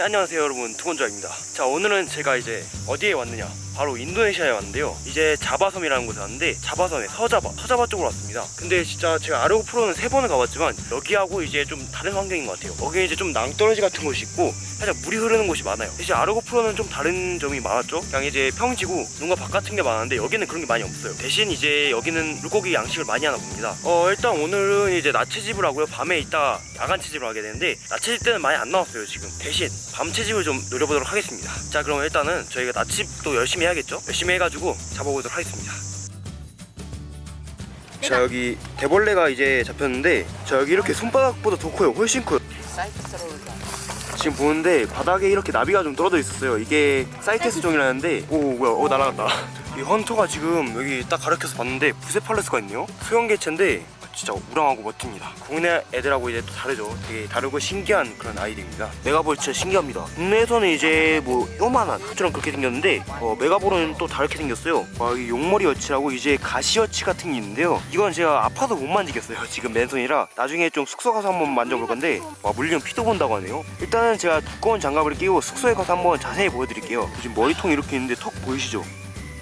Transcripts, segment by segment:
네, 안녕하세요 여러분. 두건조입니다. 자 오늘은 제가 이제 어디에 왔느냐 바로 인도네시아에 왔는데요. 이제 자바섬이라는 곳에 왔는데 자바섬의 서자바 서자바 쪽으로 왔습니다. 근데 진짜 제가 아르고 프로는 세 번을 가봤지만 여기하고 이제 좀 다른 환경인 것 같아요. 여기 이제 좀 낭떠러지 같은 곳이 있고 살짝 물이 흐르는 곳이 많아요. 대신 아르고 프로는 좀 다른 점이 많았죠. 그냥 이제 평지고 뭔가 바깥 같은 게 많은데 여기는 그런 게 많이 없어요. 대신 이제 여기는 물고기 양식을 많이 하나 봅니다. 어 일단 오늘은 이제 낮채집을 하고요. 밤에 있다 야간 채집을 하게 되는데 낮채집 때는 많이 안 나왔어요 지금. 대신 밤 채집을 좀 노려보도록 하겠습니다. 자 그럼 일단은 저희가 낮집도 열심히 해야겠죠? 열심히 해가지고 잡아보도록 하겠습니다. 자 여기 대벌레가 이제 잡혔는데 자 여기 이렇게 손바닥보다 더 커요. 훨씬 커요. 지금 보는데 바닥에 이렇게 나비가 좀 떨어져 있었어요. 이게 사이테스 종이라는데 오 뭐야 어 날아갔다. 이 헌터가 지금 여기 딱 가르쳐서 봤는데 부세팔레스가 있네요. 수영개체인데 진짜 우랑하고 멋집니다. 국내 애들하고 이제 또 다르죠. 되게 다르고 신기한 그런 아이들입니다. 메가볼 진짜 신기합니다. 국내에서는 이제 뭐 요만한 것처럼 그렇게 생겼는데 어, 메가볼은 또 다르게 생겼어요. 와, 이 용머리 여치라고 이제 가시 여치 같은 게 있는데요. 이건 제가 아파서 못 만지겠어요 지금 맨손이라. 나중에 좀 숙소 가서 한번 만져볼 건데 와 물리면 피도 본다고 하네요. 일단은 제가 두꺼운 장갑을 끼고 숙소에 가서 한번 자세히 보여드릴게요. 지금 머리통이 이렇게 있는데 턱 보이시죠?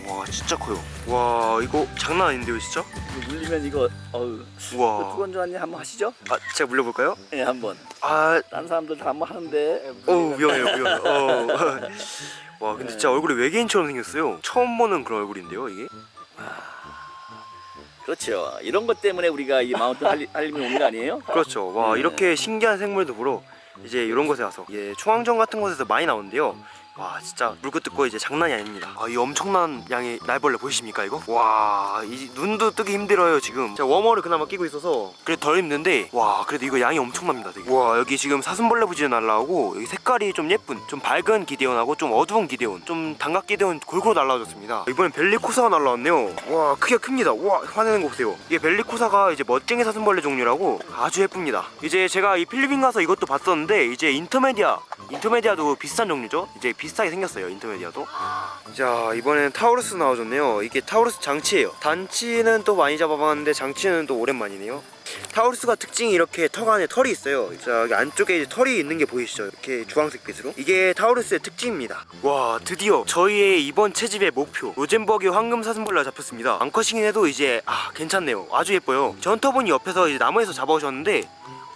와 진짜 커요. 와 이거 장난 아닌데요 진짜? 물리면 이거 어우. 우와 두건조한님 한번 하시죠? 아 제가 물려볼까요? 네 한번. 아. 다른 사람들 다 한번 하는데. 어우 위험해요 위험해요. 어. 와 근데 진짜 얼굴이 외계인처럼 생겼어요. 처음 보는 그런 얼굴인데요 이게? 그렇죠. 이런 것 때문에 우리가 이 마운트 할림이 오는 거 아니에요? 그렇죠. 와 네. 이렇게 신기한 생물도 보러 이제 이런 곳에 와서 예 초항정 같은 곳에서 많이 나오는데요 와 진짜 물고 뜯고 이제 장난이 아닙니다. 아, 이 엄청난 양의 날벌레 보이십니까 이거? 와 이 눈도 뜨기 힘들어요 지금. 제가 워머를 그나마 끼고 있어서 그래도 덜 힘든데 와 그래도 이거 양이 엄청납니다 되게. 와 여기 지금 사슴벌레 부지에 날라오고 여기 색깔이 좀 예쁜 좀 밝은 기대온하고 좀 어두운 기대온 좀 단각 기대온 골고루 날라와줬습니다. 이번엔 벨리코사가 날라왔네요. 와 크기가 큽니다. 와 화내는 거 보세요. 이게 벨리코사가 이제 멋쟁이 사슴벌레 종류라고 아주 예쁩니다. 이제 제가 이 필리핀 가서 이것도 봤었는데 이제 인터메디아 인터메디아도 비슷한 종류죠? 이제 비슷하게 생겼어요 인터메디아도. 자 이번엔 타우루스 나와줬네요. 이게 타우루스 장치예요. 단치는 또 많이 잡아봤는데 장치는 또 오랜만이네요. 타우루스가 특징이 이렇게 턱 안에 털이 있어요. 자 여기 안쪽에 이제 털이 있는 게 보이시죠? 이렇게 주황색 빛으로. 이게 타우루스의 특징입니다. 와 드디어 저희의 이번 채집의 목표. 로젠버기 황금 사슴벌레가 잡혔습니다. 암컷이긴 해도 이제 아 괜찮네요. 아주 예뻐요. 저 hunter분이 옆에서 이제 나무에서 잡아오셨는데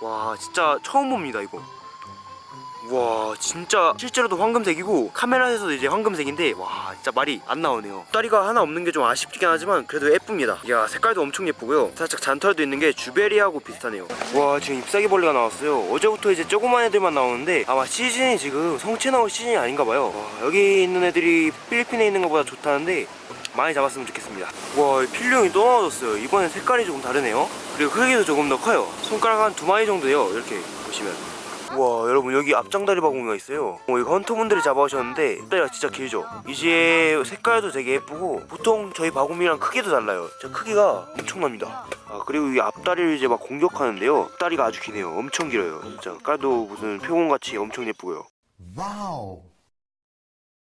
와 진짜 처음 봅니다 이거 와 진짜 실제로도 황금색이고 카메라에서도 이제 황금색인데 와 진짜 말이 안 나오네요. 다리가 하나 없는 게 좀 아쉽긴 하지만 그래도 예쁩니다. 이야 색깔도 엄청 예쁘고요. 살짝 잔털도 있는 게 주베리하고 비슷하네요. 와 지금 잎사귀 벌레가 나왔어요. 어제부터 이제 조그만 애들만 나오는데 아마 시즌이 지금 성체 나올 시즌이 아닌가 봐요. 와, 여기 있는 애들이 필리핀에 있는 것보다 좋다는데 많이 잡았으면 좋겠습니다. 와 필룡이 또 나와줬어요. 이번엔 색깔이 조금 다르네요. 그리고 크기도 조금 더 커요. 손가락 한 두 마리 정도요 이렇게 보시면 와 여러분 여기 앞장다리 바구니가 있어요. 어, 이거 헌터분들이 잡아오셨는데 다리가 진짜 길죠? 이제 색깔도 되게 예쁘고 보통 저희 바구미랑 크기도 달라요. 진짜 크기가 엄청납니다. 아 그리고 이 앞다리를 이제 막 공격하는데요. 다리가 아주 기네요. 엄청 길어요. 진짜 깔도 무슨 표본같이 엄청 예쁘고요. Wow.